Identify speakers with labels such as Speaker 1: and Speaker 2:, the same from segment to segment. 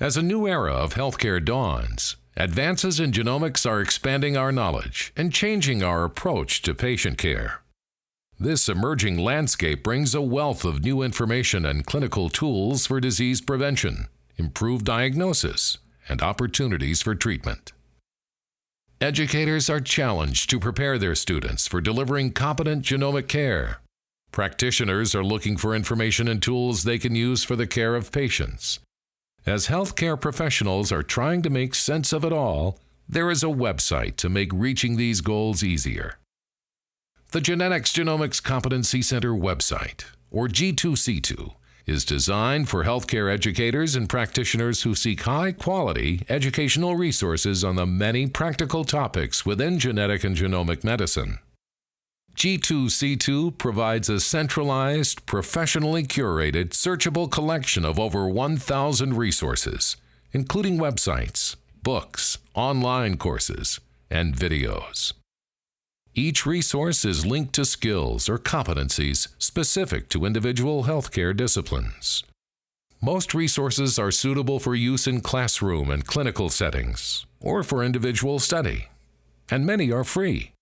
Speaker 1: As a new era of healthcare dawns, advances in genomics are expanding our knowledge and changing our approach to patient care. This emerging landscape brings a wealth of new information and clinical tools for disease prevention, improved diagnosis, and opportunities for treatment. Educators are challenged to prepare their students for delivering competent genomic care. Practitioners are looking for information and tools they can use for the care of patients. As healthcare professionals are trying to make sense of it all, there is a website to make reaching these goals easier. The Genetics Genomics Competency Center website, or G2C2, is designed for healthcare educators and practitioners who seek high quality educational resources on the many practical topics within genetic and genomic medicine. G2C2 provides a centralized, professionally curated, searchable collection of over 1,000 resources, including websites, books, online courses, and videos. Each resource is linked to skills or competencies specific to individual healthcare disciplines. Most resources are suitable for use in classroom and clinical settings, or for individual study, and many are free.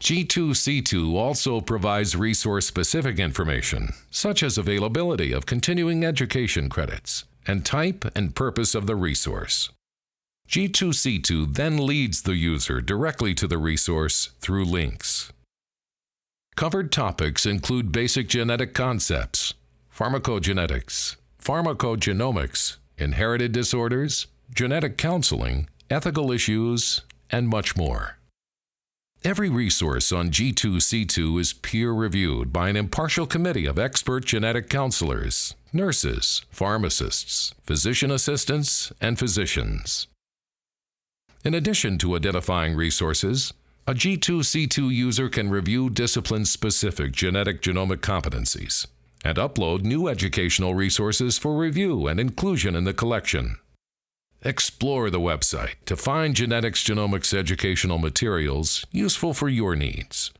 Speaker 1: G2C2 also provides resource-specific information, such as availability of continuing education credits and type and purpose of the resource. G2C2 then leads the user directly to the resource through links. Covered topics include basic genetic concepts, pharmacogenetics, pharmacogenomics, inherited disorders, genetic counseling, ethical issues, and much more. Every resource on G2C2 is peer-reviewed by an impartial committee of expert genetic counselors, nurses, pharmacists, physician assistants, and physicians. In addition to identifying resources, a G2C2 user can review discipline-specific genetic genomic competencies and upload new educational resources for review and inclusion in the collection. Explore the website to find genetics genomics educational materials useful for your needs.